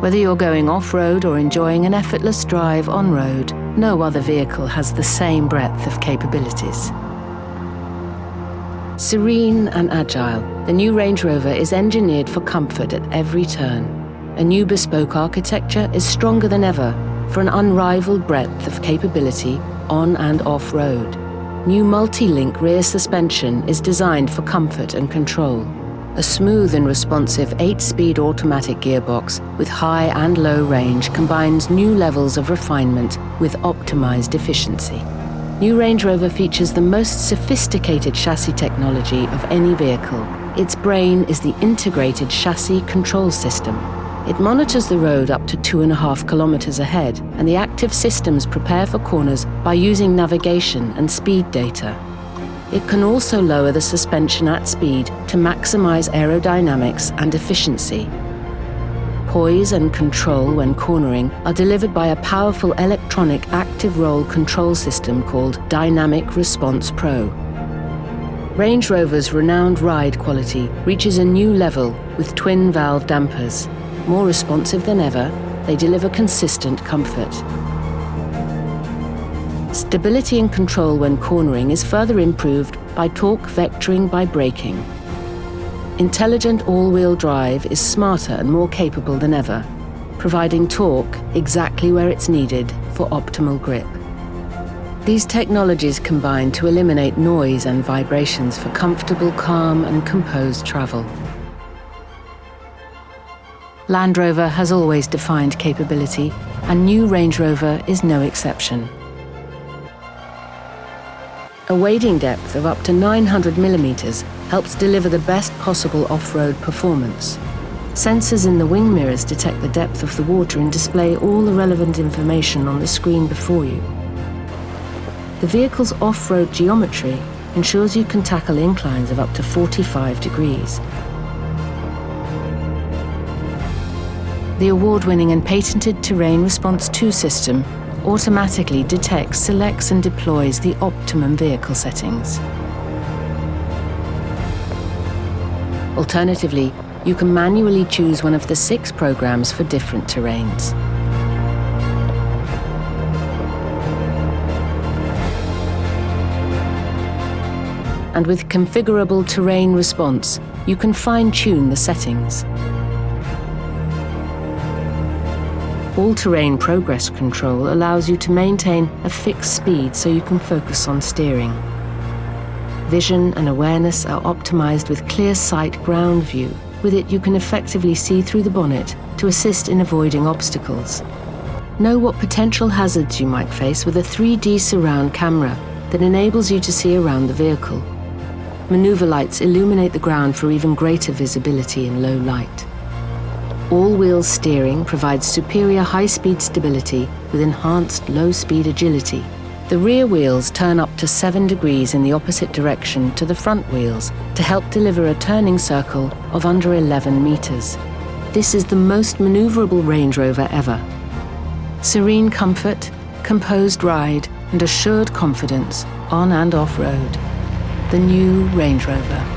Whether you're going off-road or enjoying an effortless drive on-road, no other vehicle has the same breadth of capabilities. Serene and agile, the new Range Rover is engineered for comfort at every turn. A new bespoke architecture is stronger than ever for an unrivaled breadth of capability on and off-road. New multi-link rear suspension is designed for comfort and control. A smooth and responsive 8-speed automatic gearbox with high and low range combines new levels of refinement with optimized efficiency. New Range Rover features the most sophisticated chassis technology of any vehicle. Its brain is the integrated chassis control system. It monitors the road up to two and a half kilometers ahead, and the active systems prepare for corners by using navigation and speed data. It can also lower the suspension at speed to maximize aerodynamics and efficiency, poise and control when cornering are delivered by a powerful electronic active roll control system called Dynamic Response Pro. Range Rover's renowned ride quality reaches a new level with twin valve dampers. More responsive than ever, they deliver consistent comfort. Stability and control when cornering is further improved by torque vectoring by braking. Intelligent all-wheel drive is smarter and more capable than ever, providing torque exactly where it's needed for optimal grip. These technologies combine to eliminate noise and vibrations for comfortable, calm and composed travel. Land Rover has always defined capability, and new Range Rover is no exception. A wading depth of up to 900 millimeters helps deliver the best possible off-road performance. Sensors in the wing mirrors detect the depth of the water and display all the relevant information on the screen before you. The vehicle's off-road geometry ensures you can tackle inclines of up to 45 degrees. The award-winning and patented Terrain Response 2 system automatically detects, selects and deploys the optimum vehicle settings. Alternatively, you can manually choose one of the six programs for different terrains. And with configurable terrain response, you can fine-tune the settings. All-terrain progress control allows you to maintain a fixed speed so you can focus on steering. Vision and awareness are optimized with clear sight ground view. With it, you can effectively see through the bonnet to assist in avoiding obstacles. Know what potential hazards you might face with a 3D surround camera that enables you to see around the vehicle. Maneuver lights illuminate the ground for even greater visibility in low light. All-wheel steering provides superior high-speed stability with enhanced low-speed agility. The rear wheels turn up to 7 degrees in the opposite direction to the front wheels to help deliver a turning circle of under 11 metres. This is the most manoeuvrable Range Rover ever. Serene comfort, composed ride and assured confidence on and off-road. The new Range Rover.